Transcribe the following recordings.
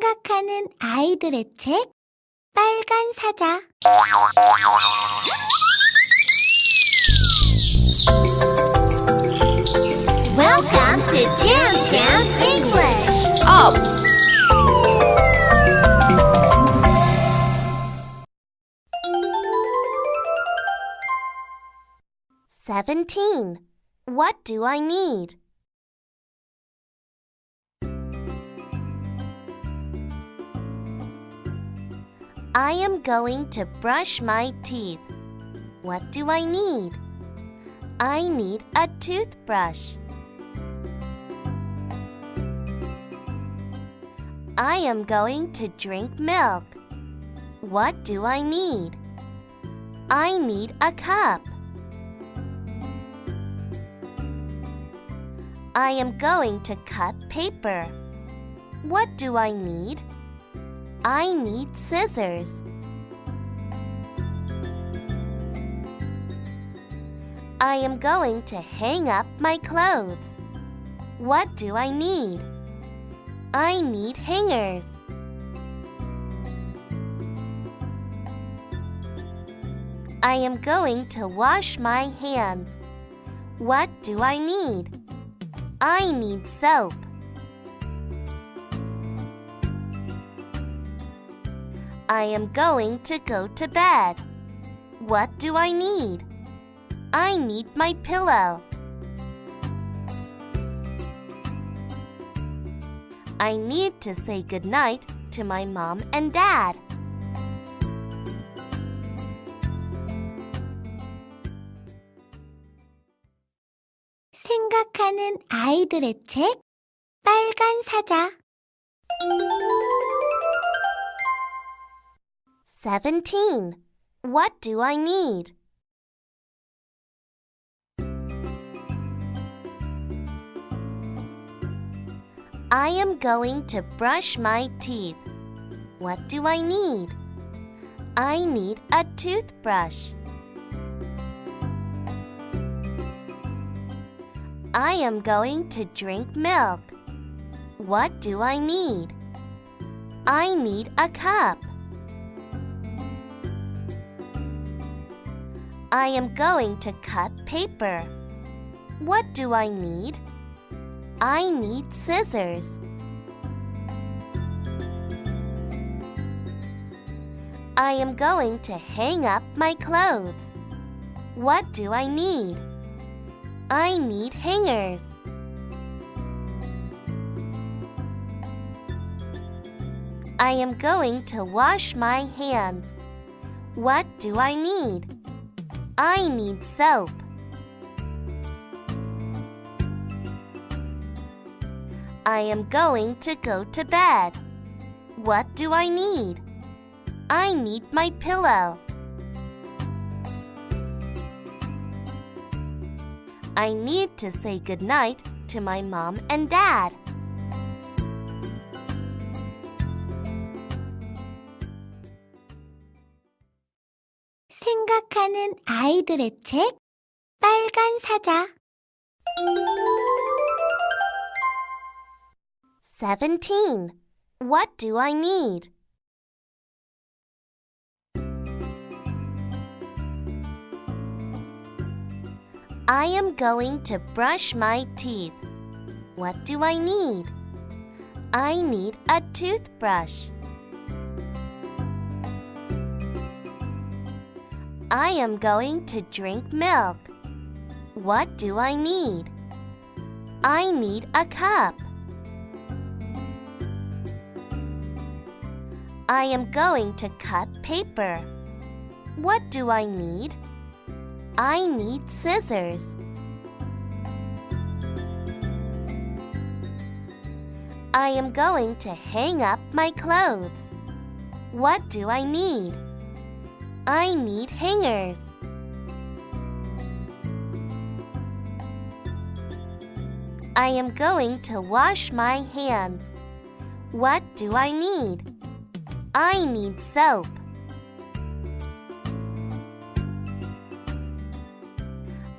생각하는 아이들의 책 빨간 사자 Welcome to Jam Jam English. Up! Seventeen. What do I need? I am going to brush my teeth. What do I need? I need a toothbrush. I am going to drink milk. What do I need? I need a cup. I am going to cut paper. What do I need? I need scissors. I am going to hang up my clothes. What do I need? I need hangers. I am going to wash my hands. What do I need? I need soap. I am going to go to bed. What do I need? I need my pillow. I need to say goodnight to my mom and dad. 생각하는 아이들의 책 빨간 사자 Seventeen. What do I need? I am going to brush my teeth. What do I need? I need a toothbrush. I am going to drink milk. What do I need? I need a cup. I am going to cut paper. What do I need? I need scissors. I am going to hang up my clothes. What do I need? I need hangers. I am going to wash my hands. What do I need? I need soap. I am going to go to bed. What do I need? I need my pillow. I need to say goodnight to my mom and dad. 생각하는 아이들의 책 빨간 사자 Seventeen. What do I need? I am going to brush my teeth. What do I need? I need a toothbrush. I am going to drink milk. What do I need? I need a cup. I am going to cut paper. What do I need? I need scissors. I am going to hang up my clothes. What do I need? I need hangers. I am going to wash my hands. What do I need? I need soap.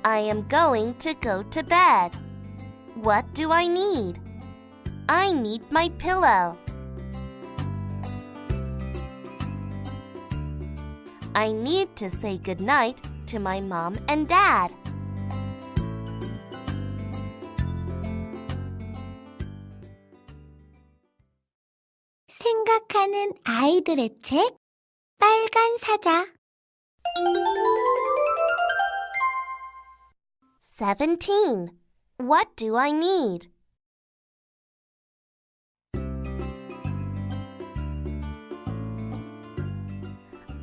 I am going to go to bed. What do I need? I need my pillow. I need to say goodnight to my mom and dad. 생각하는 아이들의 책 빨간 사자 17. What do I need?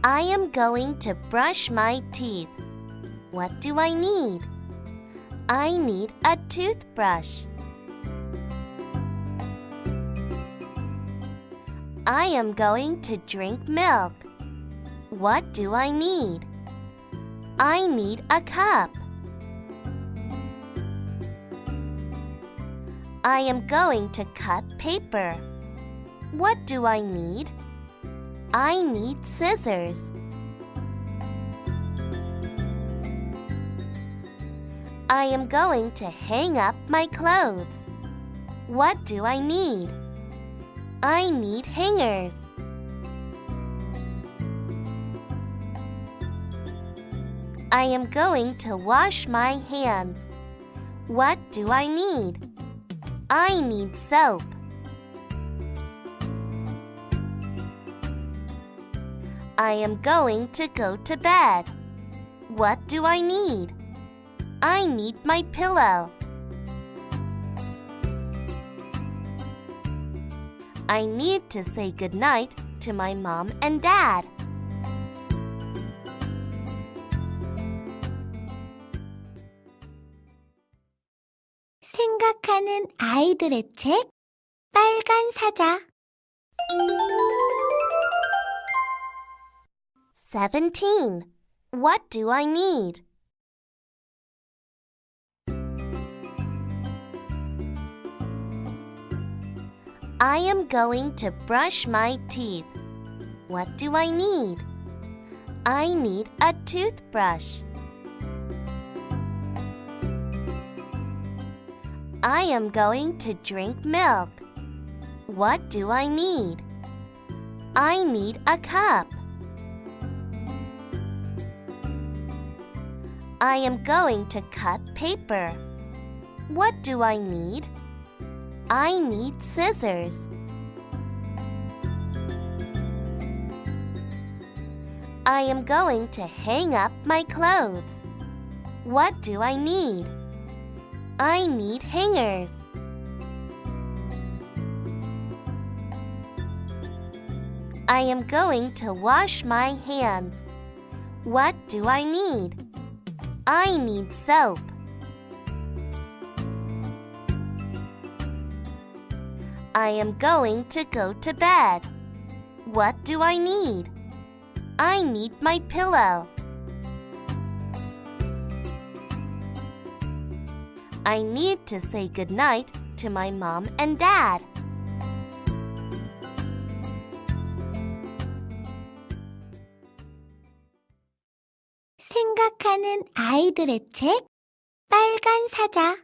I am going to brush my teeth. What do I need? I need a toothbrush. I am going to drink milk. What do I need? I need a cup. I am going to cut paper. What do I need? I need scissors. I am going to hang up my clothes. What do I need? I need hangers. I am going to wash my hands. What do I need? I need soap. I am going to go to bed. What do I need? I need my pillow. I need to say goodnight to my mom and dad. 생각하는 아이들의 책 빨간 사자 17. What do I need? I am going to brush my teeth. What do I need? I need a toothbrush. I am going to drink milk. What do I need? I need a cup. I am going to cut paper. What do I need? I need scissors. I am going to hang up my clothes. What do I need? I need hangers. I am going to wash my hands. What do I need? I need soap. I am going to go to bed. What do I need? I need my pillow. I need to say goodnight to my mom and dad. 생각하는 아이들의 책 빨간 사자